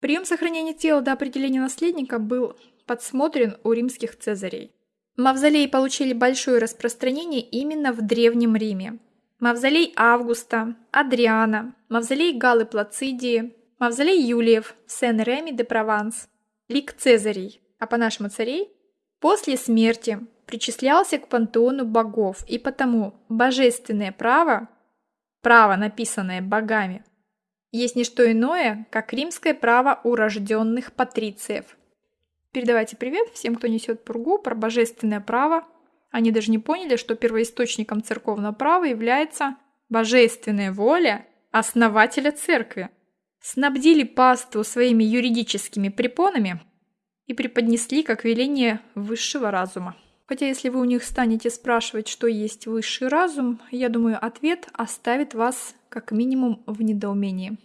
Прием сохранения тела до определения наследника был подсмотрен у римских цезарей. Мавзолеи получили большое распространение именно в Древнем Риме. Мавзолей Августа, Адриана, мавзолей Галлы Плацидии, мавзолей Юлиев, Сен-Реми де Прованс, лик Цезарей, а по-нашему царей, после смерти причислялся к пантеону богов, и потому божественное право, право, написанное богами, есть не что иное, как римское право урожденных патрициев. Передавайте привет всем, кто несет пургу про божественное право. Они даже не поняли, что первоисточником церковного права является божественная воля основателя церкви. Снабдили паству своими юридическими препонами и преподнесли как веление высшего разума. Хотя если вы у них станете спрашивать, что есть высший разум, я думаю, ответ оставит вас как минимум в недоумении.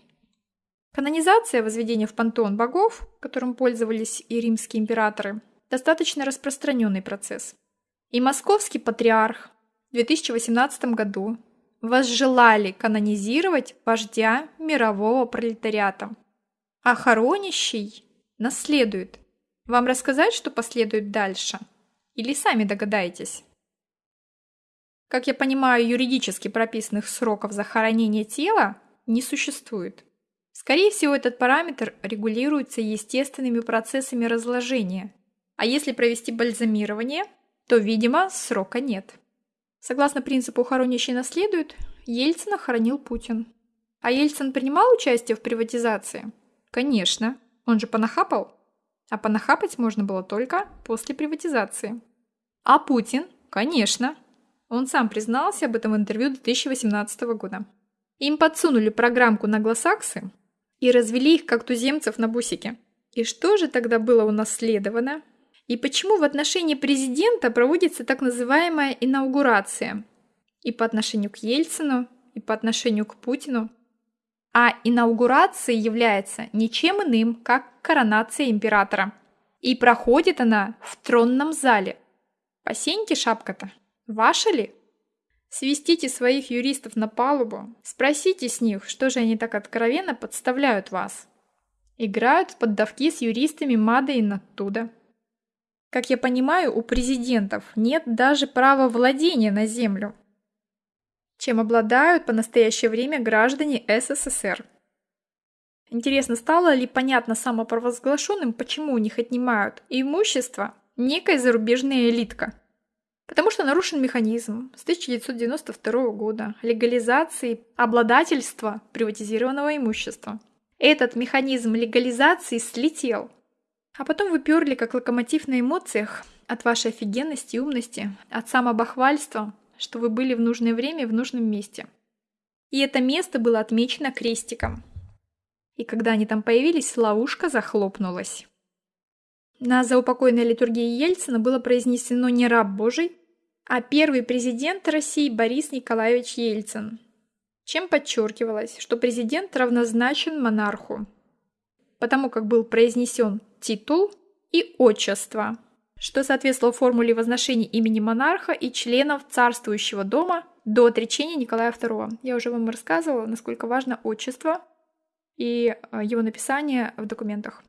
Канонизация возведения в пантеон богов, которым пользовались и римские императоры, достаточно распространенный процесс. И московский патриарх в 2018 году возжелали канонизировать вождя мирового пролетариата. А хоронищий наследует. Вам рассказать, что последует дальше? Или сами догадаетесь? Как я понимаю, юридически прописанных сроков захоронения тела не существует. Скорее всего, этот параметр регулируется естественными процессами разложения, а если провести бальзамирование, то, видимо, срока нет. Согласно принципу «хоронящий наследует», Ельцина хоронил Путин. А Ельцин принимал участие в приватизации? Конечно, он же понахапал. А понахапать можно было только после приватизации. А Путин? Конечно, он сам признался об этом в интервью 2018 года. Им подсунули программку на гласаксы и развели их как туземцев на бусике. И что же тогда было унаследовано? И почему в отношении президента проводится так называемая инаугурация? И по отношению к Ельцину, и по отношению к Путину. А инаугурацией является ничем иным, как коронация императора. И проходит она в тронном зале. По сеньке шапка-то. Ваша ли? Свистите своих юристов на палубу, спросите с них, что же они так откровенно подставляют вас. Играют в поддавки с юристами Мада оттуда. Как я понимаю, у президентов нет даже права владения на землю, чем обладают по настоящее время граждане СССР. Интересно, стало ли понятно самопровозглашенным, почему у них отнимают имущество некая зарубежная элитка? Потому что нарушен механизм с 1992 года легализации обладательства приватизированного имущества. Этот механизм легализации слетел. А потом вы перли как локомотив на эмоциях от вашей офигенности и умности, от самобахвальства, что вы были в нужное время в нужном месте. И это место было отмечено крестиком. И когда они там появились, ловушка захлопнулась. На заупокойной литургии Ельцина было произнесено не раб Божий, а первый президент России Борис Николаевич Ельцин. Чем подчеркивалось, что президент равнозначен монарху, потому как был произнесен титул и отчество, что соответствовало формуле возношения имени монарха и членов царствующего дома до отречения Николая II. Я уже вам рассказывала, насколько важно отчество и э, его написание в документах.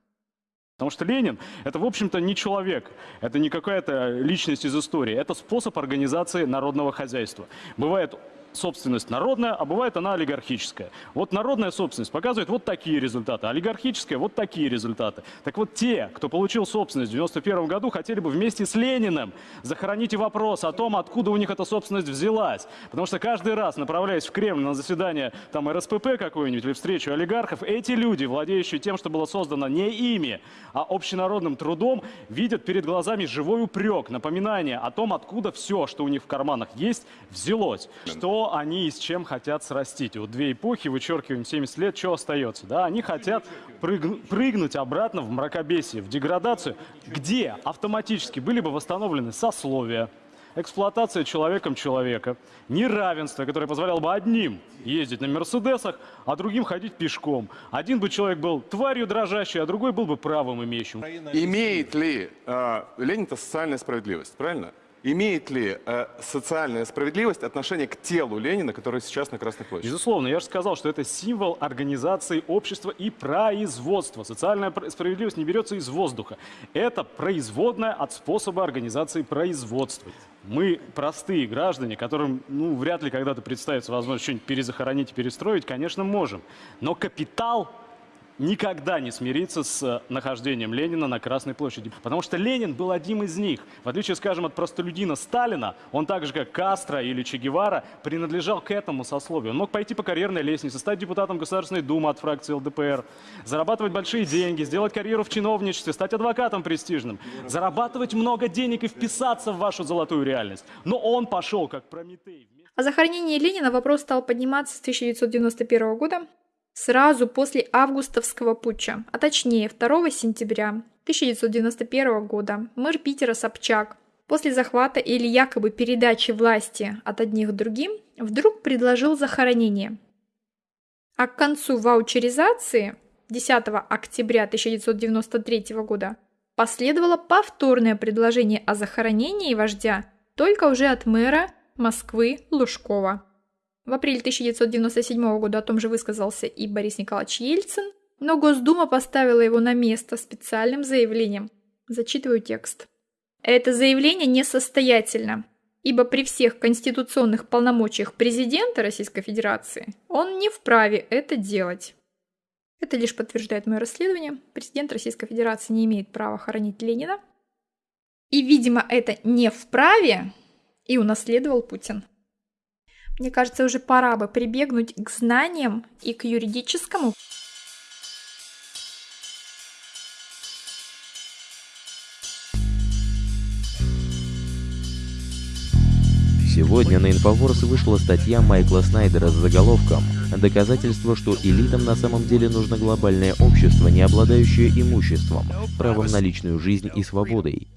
Потому что Ленин – это, в общем-то, не человек, это не какая-то личность из истории, это способ организации народного хозяйства. Бывает собственность народная, а бывает она олигархическая. Вот народная собственность показывает вот такие результаты, олигархическая вот такие результаты. Так вот те, кто получил собственность в 91 году, хотели бы вместе с Лениным захоронить вопрос о том, откуда у них эта собственность взялась. Потому что каждый раз, направляясь в Кремль на заседание там РСПП какой-нибудь или встречу олигархов, эти люди, владеющие тем, что было создано не ими, а общенародным трудом, видят перед глазами живой упрек, напоминание о том, откуда все, что у них в карманах есть, взялось. Что они и с чем хотят срастить. Вот две эпохи, вычеркиваем 70 лет, что остается? Да, они хотят прыг, прыгнуть обратно в мракобесие, в деградацию, где автоматически были бы восстановлены сословия, эксплуатация человеком человека, неравенство, которое позволяло бы одним ездить на Мерседесах, а другим ходить пешком. Один бы человек был тварью дрожащей, а другой был бы правым имеющим.
Имеет ли э, Ленин-то социальная справедливость, правильно? Имеет ли э, социальная справедливость отношение к телу Ленина, который сейчас на Красной площади?
Безусловно, я же сказал, что это символ организации общества и производства. Социальная справедливость не берется из воздуха. Это производная от способа организации производства. Мы простые граждане, которым ну, вряд ли когда-то представится возможность что-нибудь перезахоронить и перестроить, конечно, можем. Но капитал никогда не смириться с э, нахождением Ленина на Красной площади. Потому что Ленин был одним из них. В отличие, скажем, от простолюдина Сталина, он так же, как Кастро или Че Гевара, принадлежал к этому сословию. Он мог пойти по карьерной лестнице, стать депутатом Государственной Думы от фракции ЛДПР, зарабатывать большие деньги, сделать карьеру в чиновничестве, стать адвокатом престижным, зарабатывать много денег и вписаться в вашу золотую реальность. Но он пошел как Прометей.
О захоронении Ленина вопрос стал подниматься с 1991 года, сразу после августовского путча, а точнее 2 сентября 1991 года мэр Питера Собчак после захвата или якобы передачи власти от одних другим вдруг предложил захоронение. А к концу ваучеризации 10 октября 1993 года последовало повторное предложение о захоронении вождя только уже от мэра Москвы Лужкова. В апреле 1997 года о том же высказался и Борис Николаевич Ельцин, но Госдума поставила его на место специальным заявлением. Зачитываю текст. Это заявление несостоятельно, ибо при всех конституционных полномочиях президента Российской Федерации он не вправе это делать. Это лишь подтверждает мое расследование. Президент Российской Федерации не имеет права хоронить Ленина. И, видимо, это не вправе и унаследовал Путин. Мне кажется, уже пора бы прибегнуть к знаниям и к юридическому.
Сегодня на Инфоворс вышла статья Майкла Снайдера с заголовком «Доказательство, что элитам на самом деле нужно глобальное общество, не обладающее имуществом, правом на личную жизнь и свободой».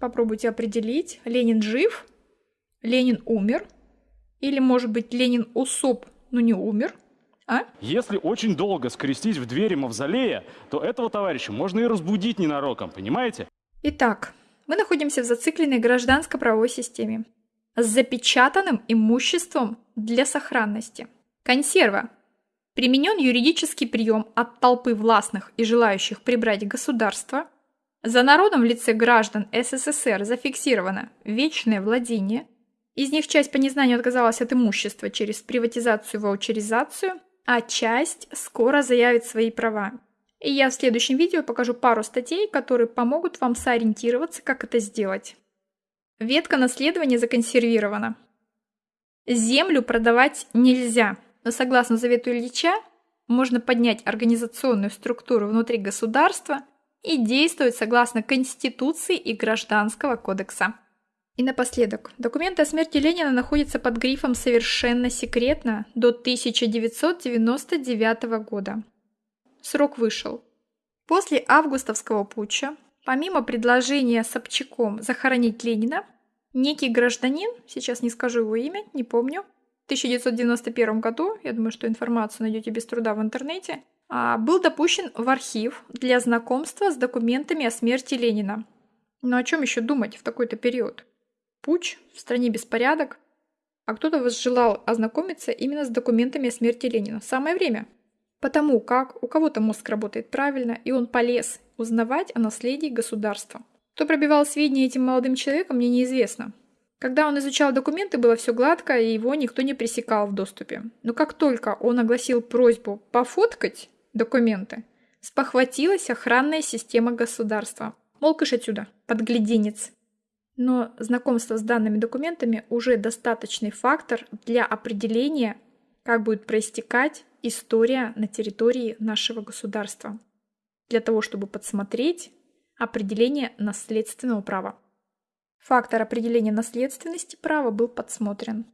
Попробуйте определить, Ленин жив, Ленин умер – или, может быть, Ленин усоп, но не умер? А?
Если очень долго скрестить в двери мавзолея, то этого товарища можно и разбудить ненароком, понимаете?
Итак, мы находимся в зацикленной гражданско-правовой системе с запечатанным имуществом для сохранности. Консерва. Применен юридический прием от толпы властных и желающих прибрать государство. За народом в лице граждан СССР зафиксировано вечное владение – из них часть по незнанию отказалась от имущества через приватизацию и ваучеризацию, а часть скоро заявит свои права. И я в следующем видео покажу пару статей, которые помогут вам сориентироваться, как это сделать. Ветка наследования законсервирована. Землю продавать нельзя, но согласно завету Ильича, можно поднять организационную структуру внутри государства и действовать согласно Конституции и Гражданского кодекса. И напоследок, документы о смерти Ленина находятся под грифом «Совершенно секретно» до 1999 года. Срок вышел. После августовского путча, помимо предложения Собчаком захоронить Ленина, некий гражданин, сейчас не скажу его имя, не помню, в 1991 году, я думаю, что информацию найдете без труда в интернете, а, был допущен в архив для знакомства с документами о смерти Ленина. Но о чем еще думать в такой-то период? Путь, в стране беспорядок, а кто-то возжелал ознакомиться именно с документами о смерти Ленина. Самое время. Потому как у кого-то мозг работает правильно, и он полез узнавать о наследии государства. Кто пробивал сведения этим молодым человеком, мне неизвестно. Когда он изучал документы, было все гладко, и его никто не пресекал в доступе. Но как только он огласил просьбу пофоткать документы, спохватилась охранная система государства. Мол, кыш отсюда, подгляденец. Но знакомство с данными документами уже достаточный фактор для определения, как будет проистекать история на территории нашего государства, для того, чтобы подсмотреть определение наследственного права. Фактор определения наследственности права был подсмотрен.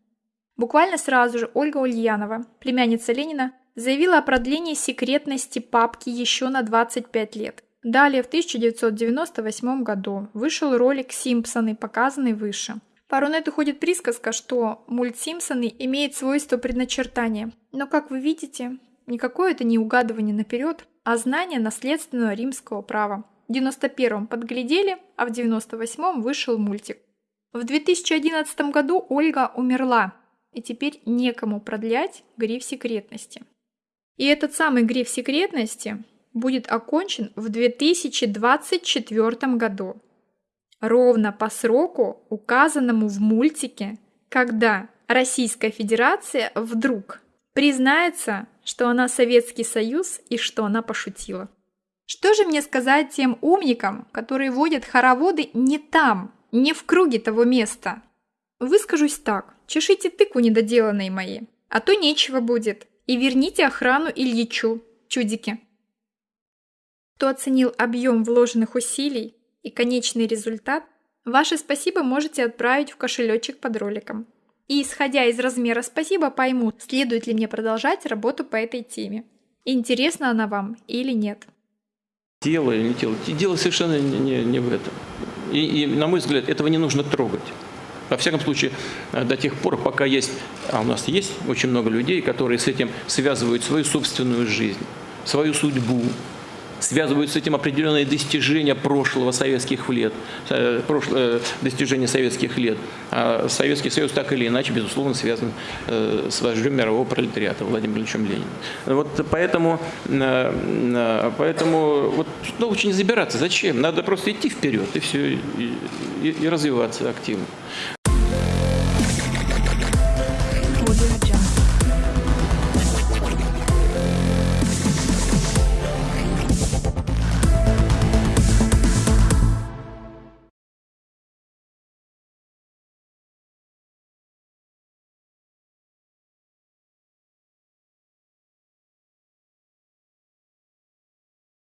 Буквально сразу же Ольга Ульянова, племянница Ленина, заявила о продлении секретности папки еще на 25 лет. Далее, в 1998 году, вышел ролик «Симпсоны», показанный выше. По Рунету ходит присказка, что мульт «Симпсоны» имеет свойство предначертания. Но, как вы видите, никакое это не угадывание наперед, а знание наследственного римского права. В 91-м подглядели, а в 98-м вышел мультик. В 2011 году Ольга умерла, и теперь некому продлять гриф секретности. И этот самый гриф секретности будет окончен в 2024 году. Ровно по сроку, указанному в мультике, когда Российская Федерация вдруг признается, что она Советский Союз и что она пошутила. Что же мне сказать тем умникам, которые водят хороводы не там, не в круге того места? Выскажусь так, чешите тыкву недоделанные мои, а то нечего будет, и верните охрану Ильичу, чудики. Кто оценил объем вложенных усилий и конечный результат, ваше спасибо можете отправить в кошелечек под роликом. И исходя из размера спасибо пойму, следует ли мне продолжать работу по этой теме. Интересна она вам или нет.
Тело или не тело. Дело совершенно не, не в этом. И, и, на мой взгляд, этого не нужно трогать. Во всяком случае, э, до тех пор, пока есть, а у нас есть очень много людей, которые с этим связывают свою собственную жизнь, свою судьбу, связывают с этим определенные достижения прошлого советских лет, э, прошлое, достижения советских лет. А Советский Союз так или иначе, безусловно, связан э, с вождем мирового пролетариата Владимиром Ильичем Лениным. Вот поэтому, э, поэтому вот, ну, очень забираться. Зачем? Надо просто идти вперед и все, и, и развиваться активно.